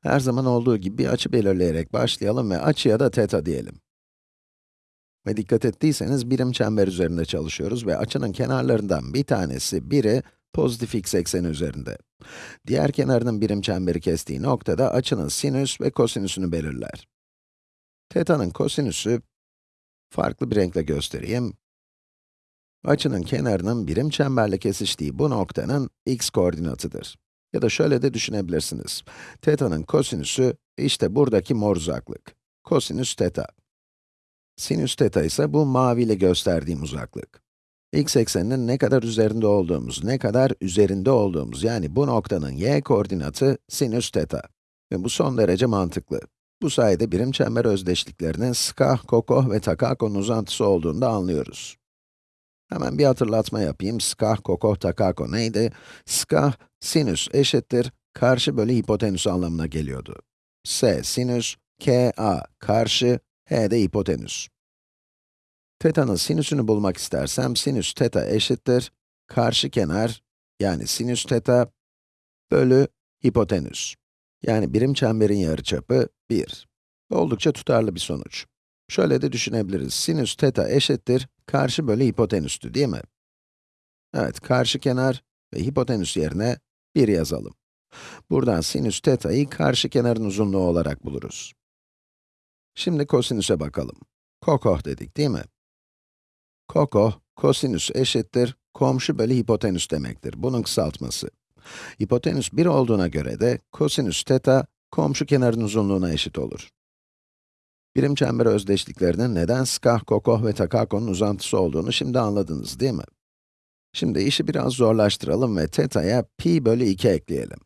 Her zaman olduğu gibi bir açı belirleyerek başlayalım ve açıya da θ diyelim. Ve dikkat ettiyseniz birim çember üzerinde çalışıyoruz ve açının kenarlarından bir tanesi, biri pozitif x ekseni üzerinde. Diğer kenarının birim çemberi kestiği noktada açının sinüs ve kosinüsünü belirler. Θ'nın kosinüsü, farklı bir renkle göstereyim. Açının kenarının birim çemberle kesiştiği bu noktanın x koordinatıdır. Ya da şöyle de düşünebilirsiniz. Teta'nın kosinüsü, işte buradaki mor uzaklık. Kosinüs teta. Sinüs teta ise bu maviyle gösterdiğim uzaklık. x ekseninin ne kadar üzerinde olduğumuz, ne kadar üzerinde olduğumuz, yani bu noktanın y koordinatı sinüs teta. Ve bu son derece mantıklı. Bu sayede birim çember özdeşliklerinin skah, kokoh ve takakonun uzantısı olduğunu da anlıyoruz. Hemen bir hatırlatma yapayım. Skah, kokoh, takako neydi? Skah, sinüs eşittir, karşı bölü hipotenüs anlamına geliyordu. S sinüs, K A karşı, H de hipotenüs. Teta'nın sinüsünü bulmak istersem, sinüs teta eşittir, karşı kenar, yani sinüs teta, bölü hipotenüs. Yani birim çemberin yarıçapı 1. Oldukça tutarlı bir sonuç. Şöyle de düşünebiliriz. Sinüs teta eşittir karşı bölü hipotenüstü değil mi? Evet, karşı kenar ve hipotenüs yerine 1 yazalım. Buradan sinüs teta'yı karşı kenarın uzunluğu olarak buluruz. Şimdi kosinüse bakalım. Kokoh dedik değil mi? Kokoh, kosinüs eşittir, komşu bölü hipotenüs demektir. Bunun kısaltması. Hipotenüs 1 olduğuna göre de kosinüs teta, komşu kenarın uzunluğuna eşit olur. Birim çember özdeşliklerinin neden skah, kokoh ve takakonun uzantısı olduğunu şimdi anladınız değil mi? Şimdi işi biraz zorlaştıralım ve teta'ya pi bölü 2 ekleyelim.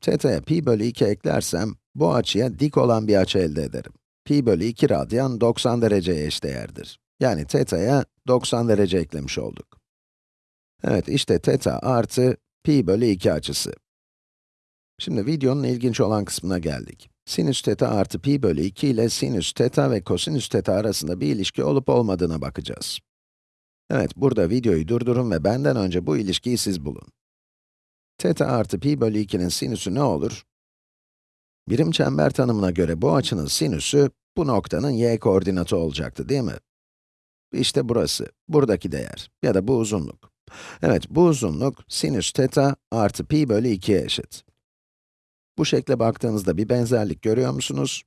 Teta'ya pi bölü 2 eklersem, bu açıya dik olan bir açı elde ederim. Pi bölü 2 radyan 90 dereceye eşdeğerdir. Yani teta'ya 90 derece eklemiş olduk. Evet, işte teta artı pi bölü 2 açısı. Şimdi videonun ilginç olan kısmına geldik. Sinüs teta artı pi bölü 2 ile sinüs teta ve kosinüs teta arasında bir ilişki olup olmadığına bakacağız. Evet, burada videoyu durdurun ve benden önce bu ilişkiyi siz bulun. Teta artı pi bölü 2'nin sinüsü ne olur? Birim çember tanımına göre bu açının sinüsü, bu noktanın y koordinatı olacaktı değil mi? İşte burası, buradaki değer ya da bu uzunluk. Evet, bu uzunluk sinüs teta artı pi bölü 2'ye eşit. Bu şekle baktığınızda bir benzerlik görüyor musunuz?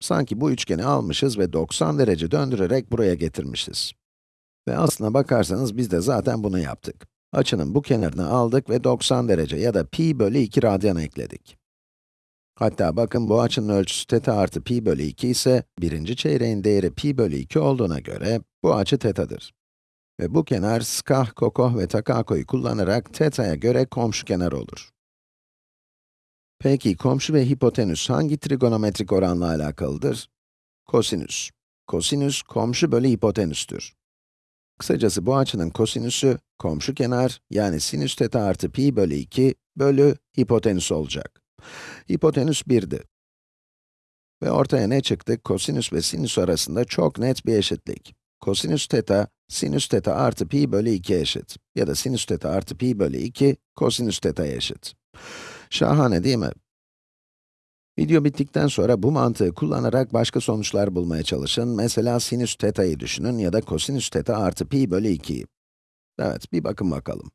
Sanki bu üçgeni almışız ve 90 derece döndürerek buraya getirmişiz. Ve aslına bakarsanız biz de zaten bunu yaptık. Açının bu kenarını aldık ve 90 derece ya da pi bölü 2 radyan ekledik. Hatta bakın bu açının ölçüsü teta artı pi bölü 2 ise, birinci çeyreğin değeri pi bölü 2 olduğuna göre bu açı tetadır. Ve bu kenar skah, kokoh ve takakoyu kullanarak teta'ya göre komşu kenar olur. Peki komşu ve hipotenüs hangi trigonometrik oranla alakalıdır? Kosinüs. Kosinüs, komşu bölü hipotenüstür. Kısacası bu açının kosinüsü, komşu kenar, yani sinüs teta artı pi bölü 2 bölü hipotenüs olacak. Hipotenüs 1'di. Ve ortaya ne çıktı? Kosinüs ve sinüs arasında çok net bir eşitlik. Kosinüs teta, sinüs teta artı pi bölü 2 eşit. Ya da sinüs teta artı pi bölü 2, kosinüs teta'ya eşit. Şahane değil mi? Video bittikten sonra bu mantığı kullanarak başka sonuçlar bulmaya çalışın. Mesela sinüs θ'yi düşünün ya da kosinüs θ artı pi bölü 2'yi. Evet, bir bakın bakalım.